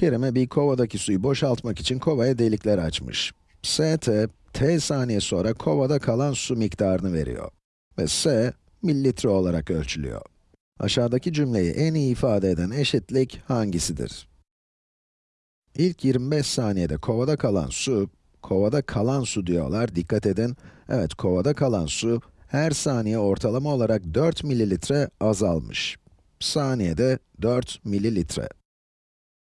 Kerime bir kovadaki suyu boşaltmak için kovaya delikler açmış. ST, t saniye sonra kovada kalan su miktarını veriyor. Ve S, mililitre olarak ölçülüyor. Aşağıdaki cümleyi en iyi ifade eden eşitlik hangisidir? İlk 25 saniyede kovada kalan su, kovada kalan su diyorlar, dikkat edin. Evet, kovada kalan su, her saniye ortalama olarak 4 mililitre azalmış. Saniyede 4 mililitre.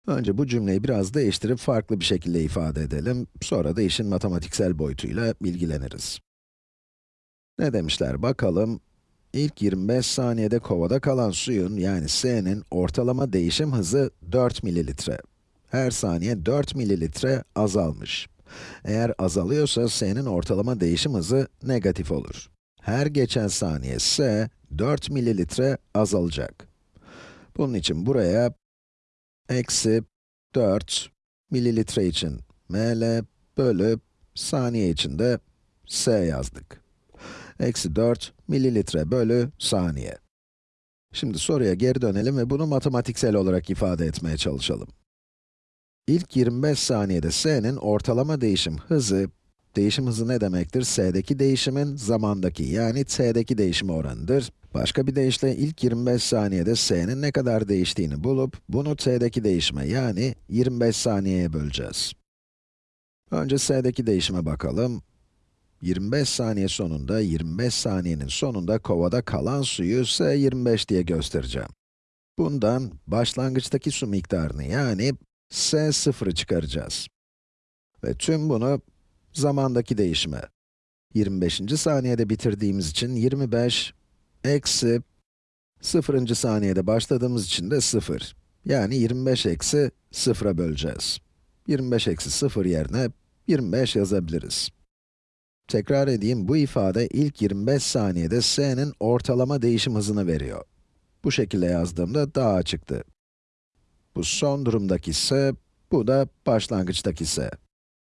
Önce bu cümleyi biraz değiştirip farklı bir şekilde ifade edelim. Sonra da işin matematiksel boyutuyla ilgileniriz. Ne demişler bakalım. İlk 25 saniyede kovada kalan suyun, yani S'nin ortalama değişim hızı 4 mililitre. Her saniye 4 mililitre azalmış. Eğer azalıyorsa S'nin ortalama değişim hızı negatif olur. Her geçen saniye S, 4 mililitre azalacak. Bunun için buraya eksi 4 mililitre için ml bölü saniye için de s yazdık. Eksi 4 mililitre bölü saniye. Şimdi soruya geri dönelim ve bunu matematiksel olarak ifade etmeye çalışalım. İlk 25 saniyede s'nin ortalama değişim hızı, değişim hızı ne demektir? s'deki değişimin zamandaki yani t'deki değişim oranıdır. Başka bir deyişle ilk 25 saniyede s'nin ne kadar değiştiğini bulup, bunu t'deki değişime yani 25 saniyeye böleceğiz. Önce s'deki değişime bakalım. 25 saniye sonunda, 25 saniyenin sonunda kovada kalan suyu S25 diye göstereceğim. Bundan başlangıçtaki su miktarını yani S0'ı çıkaracağız. Ve tüm bunu zamandaki değişime. 25. saniyede bitirdiğimiz için 25 eksi 0. saniyede başladığımız için de 0. Yani 25 eksi 0'a böleceğiz. 25 eksi 0 yerine 25 yazabiliriz. Tekrar edeyim, bu ifade ilk 25 saniyede s'nin ortalama değişim hızını veriyor. Bu şekilde yazdığımda daha açıktı. Bu son durumdaki s, bu da başlangıçtaki s.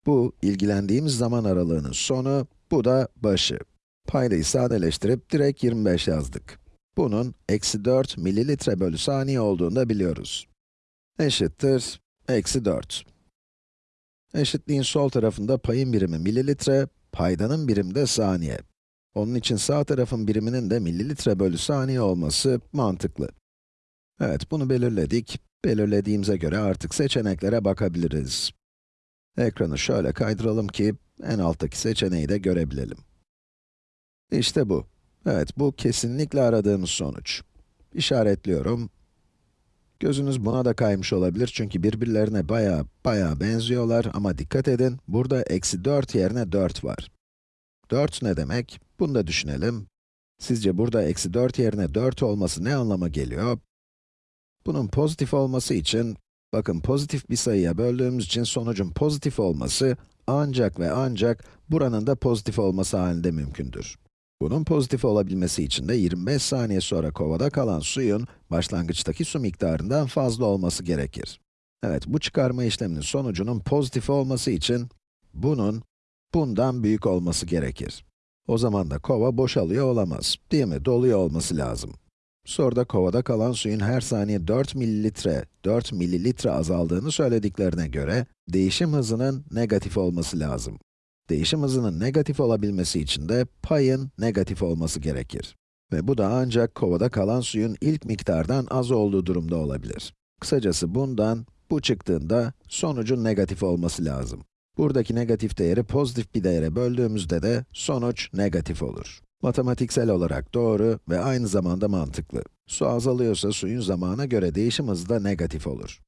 Bu, ilgilendiğimiz zaman aralığının sonu, bu da başı. Paydayı sadeleştirip direkt 25 yazdık. Bunun eksi 4 mililitre bölü saniye olduğunu da biliyoruz. Eşittir, eksi 4. Eşitliğin sol tarafında payın birimi mililitre, paydanın birimi de saniye. Onun için sağ tarafın biriminin de mililitre bölü saniye olması mantıklı. Evet, bunu belirledik. Belirlediğimize göre artık seçeneklere bakabiliriz. Ekranı şöyle kaydıralım ki en alttaki seçeneği de görebilelim. İşte bu. Evet, bu kesinlikle aradığımız sonuç. İşaretliyorum. Gözünüz buna da kaymış olabilir çünkü birbirlerine baya baya benziyorlar ama dikkat edin, burada eksi 4 yerine 4 var. 4 ne demek? Bunu da düşünelim. Sizce burada eksi 4 yerine 4 olması ne anlama geliyor? Bunun pozitif olması için, bakın pozitif bir sayıya böldüğümüz için sonucun pozitif olması, ancak ve ancak buranın da pozitif olması halinde mümkündür. Bunun pozitif olabilmesi için de 25 saniye sonra kovada kalan suyun, başlangıçtaki su miktarından fazla olması gerekir. Evet, bu çıkarma işleminin sonucunun pozitif olması için, bunun, bundan büyük olması gerekir. O zaman da kova boşalıyor olamaz, değil mi? Doluyor olması lazım. Soruda kovada kalan suyun her saniye 4 mililitre, 4 mililitre azaldığını söylediklerine göre, değişim hızının negatif olması lazım. Değişim hızının negatif olabilmesi için de payın negatif olması gerekir. Ve bu da ancak kovada kalan suyun ilk miktardan az olduğu durumda olabilir. Kısacası bundan, bu çıktığında sonucun negatif olması lazım. Buradaki negatif değeri pozitif bir değere böldüğümüzde de sonuç negatif olur. Matematiksel olarak doğru ve aynı zamanda mantıklı. Su azalıyorsa suyun zamana göre değişim hızı da negatif olur.